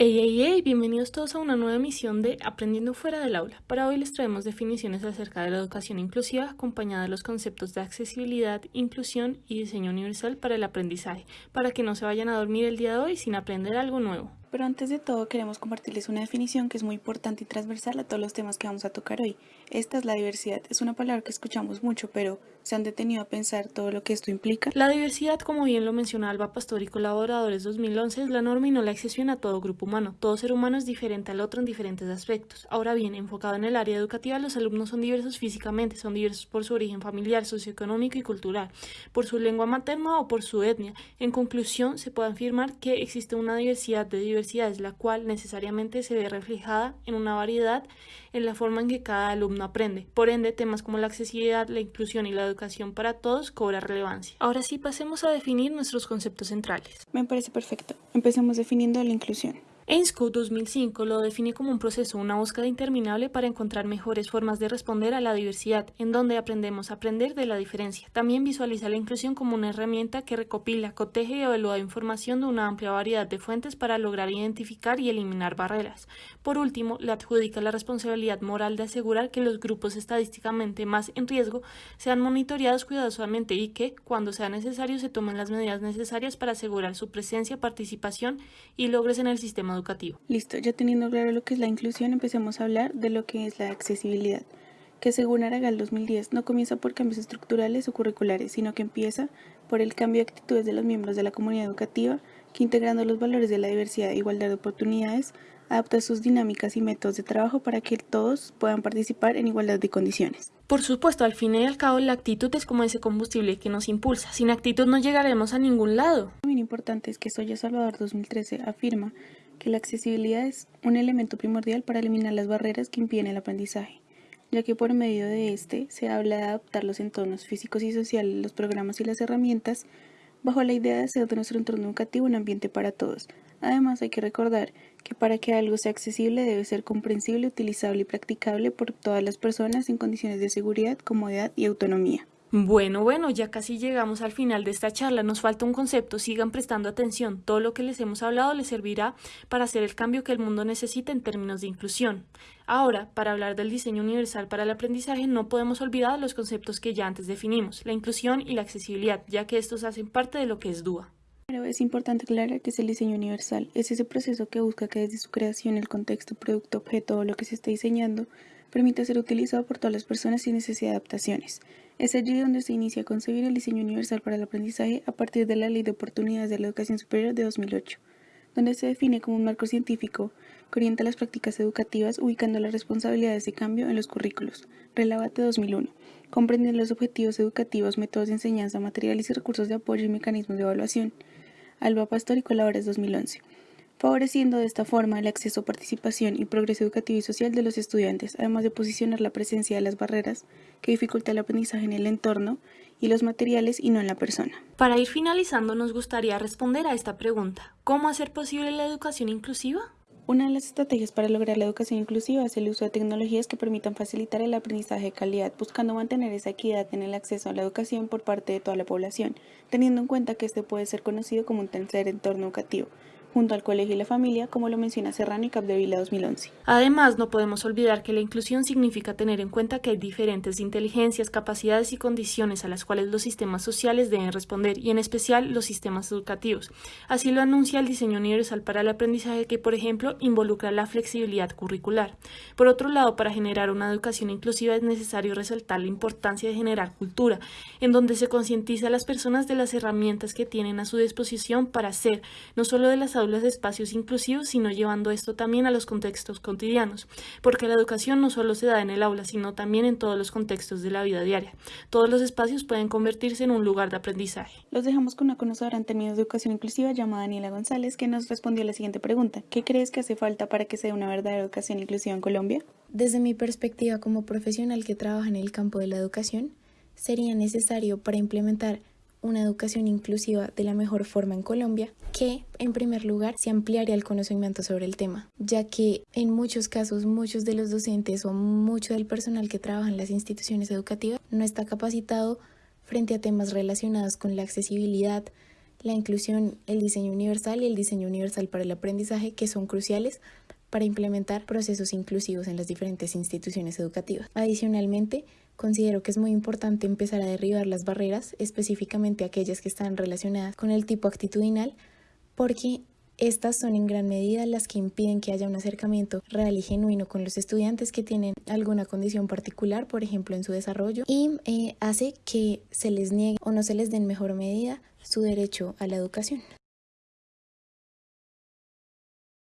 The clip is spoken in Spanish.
Hey, hey, hey, bienvenidos todos a una nueva emisión de Aprendiendo fuera del aula. Para hoy les traemos definiciones acerca de la educación inclusiva acompañada de los conceptos de accesibilidad, inclusión y diseño universal para el aprendizaje, para que no se vayan a dormir el día de hoy sin aprender algo nuevo. Pero antes de todo queremos compartirles una definición que es muy importante y transversal a todos los temas que vamos a tocar hoy. Esta es la diversidad. Es una palabra que escuchamos mucho, pero ¿se han detenido a pensar todo lo que esto implica? La diversidad, como bien lo menciona Alba Pastor y colaboradores 2011, es la norma y no la excepción a todo grupo humano. Todo ser humano es diferente al otro en diferentes aspectos. Ahora bien, enfocado en el área educativa, los alumnos son diversos físicamente, son diversos por su origen familiar, socioeconómico y cultural, por su lengua materna o por su etnia. En conclusión, se puede afirmar que existe una diversidad de diversidad la cual necesariamente se ve reflejada en una variedad en la forma en que cada alumno aprende. Por ende, temas como la accesibilidad, la inclusión y la educación para todos cobra relevancia. Ahora sí, pasemos a definir nuestros conceptos centrales. Me parece perfecto. Empecemos definiendo la inclusión. EINSCO 2005 lo define como un proceso, una búsqueda interminable para encontrar mejores formas de responder a la diversidad, en donde aprendemos a aprender de la diferencia. También visualiza la inclusión como una herramienta que recopila, coteje y evalúa información de una amplia variedad de fuentes para lograr identificar y eliminar barreras. Por último, le adjudica la responsabilidad moral de asegurar que los grupos estadísticamente más en riesgo sean monitoreados cuidadosamente y que, cuando sea necesario, se tomen las medidas necesarias para asegurar su presencia, participación y logres en el sistema educativo. Listo, ya teniendo claro lo que es la inclusión, empecemos a hablar de lo que es la accesibilidad, que según Aragal 2010 no comienza por cambios estructurales o curriculares, sino que empieza por el cambio de actitudes de los miembros de la comunidad educativa, que integrando los valores de la diversidad e igualdad de oportunidades, adapta sus dinámicas y métodos de trabajo para que todos puedan participar en igualdad de condiciones. Por supuesto, al fin y al cabo, la actitud es como ese combustible que nos impulsa. Sin actitud no llegaremos a ningún lado. Muy importante es que Soya Salvador 2013 afirma que la accesibilidad es un elemento primordial para eliminar las barreras que impiden el aprendizaje, ya que por medio de este se habla de adaptar los entornos físicos y sociales, los programas y las herramientas bajo la idea de hacer de nuestro entorno educativo un ambiente para todos. Además, hay que recordar que para que algo sea accesible debe ser comprensible, utilizable y practicable por todas las personas en condiciones de seguridad, comodidad y autonomía. Bueno, bueno, ya casi llegamos al final de esta charla. Nos falta un concepto, sigan prestando atención. Todo lo que les hemos hablado les servirá para hacer el cambio que el mundo necesita en términos de inclusión. Ahora, para hablar del diseño universal para el aprendizaje, no podemos olvidar los conceptos que ya antes definimos, la inclusión y la accesibilidad, ya que estos hacen parte de lo que es DUA. Pero es importante aclarar que es el diseño universal. Es ese proceso que busca que desde su creación, el contexto, producto, objeto o lo que se está diseñando, permita ser utilizado por todas las personas sin necesidad de adaptaciones. Es allí donde se inicia a concebir el diseño universal para el aprendizaje a partir de la Ley de Oportunidades de la Educación Superior de 2008, donde se define como un marco científico que orienta las prácticas educativas ubicando las responsabilidades de cambio en los currículos. Relabate 2001. Comprende los objetivos educativos, métodos de enseñanza, materiales y recursos de apoyo y mecanismos de evaluación. Alba Pastor y Colaboradores 2011 favoreciendo de esta forma el acceso, participación y progreso educativo y social de los estudiantes, además de posicionar la presencia de las barreras que dificulta el aprendizaje en el entorno y los materiales y no en la persona. Para ir finalizando, nos gustaría responder a esta pregunta. ¿Cómo hacer posible la educación inclusiva? Una de las estrategias para lograr la educación inclusiva es el uso de tecnologías que permitan facilitar el aprendizaje de calidad, buscando mantener esa equidad en el acceso a la educación por parte de toda la población, teniendo en cuenta que este puede ser conocido como un tercer entorno educativo, junto al colegio y la familia, como lo menciona Serrano y Capdevila 2011. Además, no podemos olvidar que la inclusión significa tener en cuenta que hay diferentes inteligencias, capacidades y condiciones a las cuales los sistemas sociales deben responder, y en especial los sistemas educativos. Así lo anuncia el diseño universal para el aprendizaje que, por ejemplo, involucra la flexibilidad curricular. Por otro lado, para generar una educación inclusiva es necesario resaltar la importancia de generar cultura, en donde se concientiza a las personas de las herramientas que tienen a su disposición para hacer, no solo de las aulas de espacios inclusivos, sino llevando esto también a los contextos cotidianos, porque la educación no solo se da en el aula, sino también en todos los contextos de la vida diaria. Todos los espacios pueden convertirse en un lugar de aprendizaje. Los dejamos con una conocedora en términos de educación inclusiva llamada Daniela González, que nos respondió a la siguiente pregunta. ¿Qué crees que hace falta para que sea una verdadera educación inclusiva en Colombia? Desde mi perspectiva como profesional que trabaja en el campo de la educación, sería necesario para implementar una educación inclusiva de la mejor forma en Colombia, que en primer lugar se ampliaría el conocimiento sobre el tema, ya que en muchos casos muchos de los docentes o mucho del personal que trabaja en las instituciones educativas no está capacitado frente a temas relacionados con la accesibilidad, la inclusión, el diseño universal y el diseño universal para el aprendizaje, que son cruciales para implementar procesos inclusivos en las diferentes instituciones educativas. Adicionalmente, considero que es muy importante empezar a derribar las barreras, específicamente aquellas que están relacionadas con el tipo actitudinal, porque estas son en gran medida las que impiden que haya un acercamiento real y genuino con los estudiantes que tienen alguna condición particular, por ejemplo en su desarrollo, y eh, hace que se les niegue o no se les dé en mejor medida su derecho a la educación.